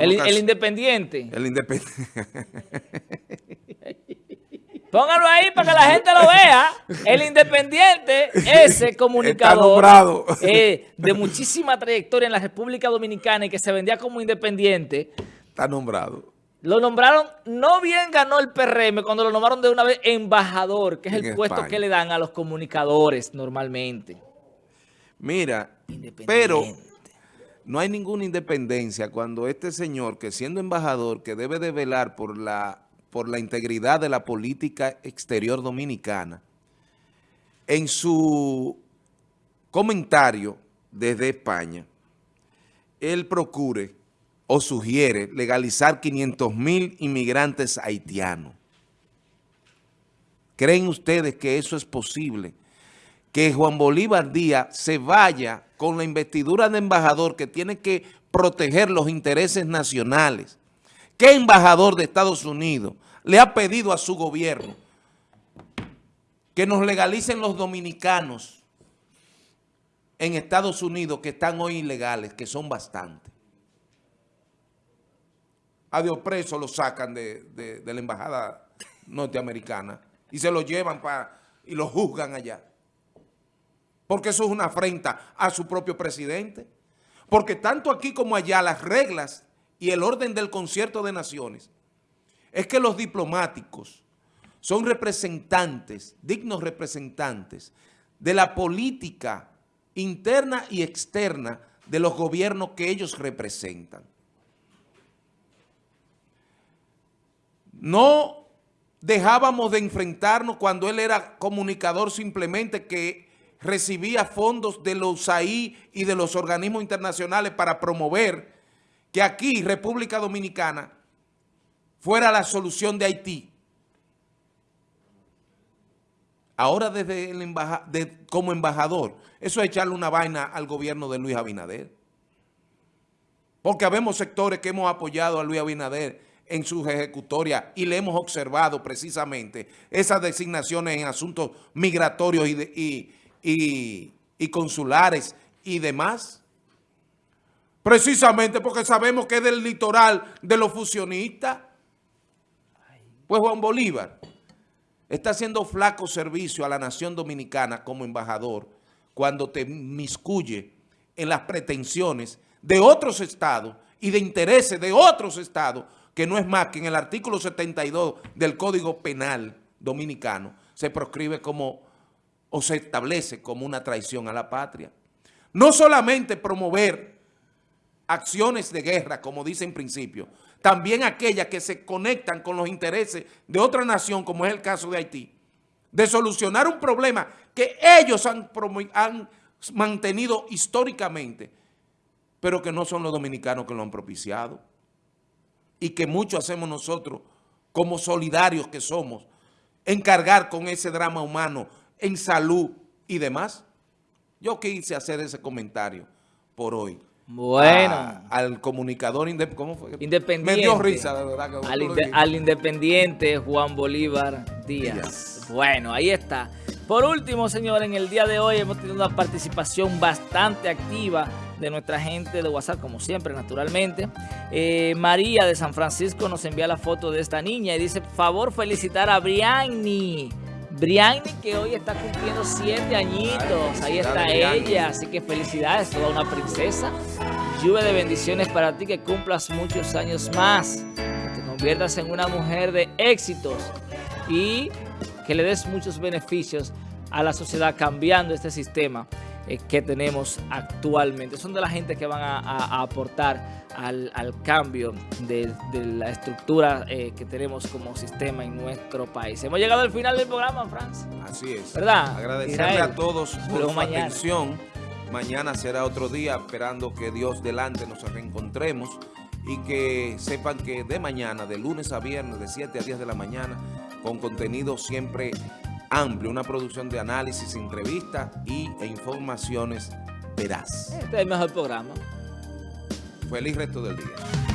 el, el independiente. El independiente. Póngalo ahí para que la gente lo vea. El Independiente, ese comunicador eh, de muchísima trayectoria en la República Dominicana y que se vendía como independiente. Está nombrado. Lo nombraron, no bien ganó el PRM cuando lo nombraron de una vez embajador, que es el puesto que le dan a los comunicadores normalmente. Mira, pero no hay ninguna independencia cuando este señor, que siendo embajador, que debe de velar por la por la integridad de la política exterior dominicana, en su comentario desde España, él procure o sugiere legalizar 500 mil inmigrantes haitianos. ¿Creen ustedes que eso es posible? Que Juan Bolívar Díaz se vaya con la investidura de embajador que tiene que proteger los intereses nacionales ¿Qué embajador de Estados Unidos le ha pedido a su gobierno que nos legalicen los dominicanos en Estados Unidos que están hoy ilegales, que son bastantes? A Dios preso lo sacan de, la embajada norteamericana y se lo llevan para y lo juzgan allá. Porque eso es una afrenta a su propio presidente. Porque tanto aquí como allá las reglas y el orden del concierto de naciones es que los diplomáticos son representantes, dignos representantes de la política interna y externa de los gobiernos que ellos representan. No dejábamos de enfrentarnos cuando él era comunicador simplemente que recibía fondos de los USAID y de los organismos internacionales para promover que aquí, República Dominicana, fuera la solución de Haití. Ahora desde el como embajador, eso es echarle una vaina al gobierno de Luis Abinader. Porque habemos sectores que hemos apoyado a Luis Abinader en sus ejecutorias y le hemos observado precisamente esas designaciones en asuntos migratorios y consulares y demás. Precisamente porque sabemos que es del litoral de los fusionistas. Pues Juan Bolívar está haciendo flaco servicio a la nación dominicana como embajador cuando te miscuye en las pretensiones de otros estados y de intereses de otros estados, que no es más que en el artículo 72 del Código Penal Dominicano se proscribe como, o se establece como una traición a la patria. No solamente promover acciones de guerra, como dice en principio, también aquellas que se conectan con los intereses de otra nación, como es el caso de Haití, de solucionar un problema que ellos han, han mantenido históricamente, pero que no son los dominicanos que lo han propiciado y que mucho hacemos nosotros como solidarios que somos, encargar con ese drama humano en salud y demás. Yo quise hacer ese comentario por hoy. Bueno. al comunicador independiente. Me dio risa, de verdad. al, independiente Juan Bolívar Díaz. Bueno, ahí está. Por último, señor, en el día de hoy hemos tenido una participación bastante activa de nuestra gente de WhatsApp, como siempre, naturalmente. Eh, María de San Francisco nos envía la foto de esta niña y dice, favor felicitar a Brianni Brianni que hoy está cumpliendo siete añitos. Ahí está ella. Así que felicidades, toda una princesa. Lluvia de bendiciones para ti, que cumplas muchos años más. Que te conviertas en una mujer de éxitos. Y que le des muchos beneficios a la sociedad cambiando este sistema eh, que tenemos actualmente. Son de la gente que van a, aportar al, cambio de, la estructura eh, que tenemos como sistema en nuestro país. Hemos llegado al final del programa, Franz. Así es. ¿Verdad? Agradecerle a todos por su atención. Mañana será otro día, esperando que Dios delante nos reencontremos y que sepan que de mañana, de lunes a viernes, de 7 a 10 de la mañana, con contenido siempre amplio, una producción de análisis, entrevistas y, e informaciones veraz. Este es el mejor programa. Feliz resto del día.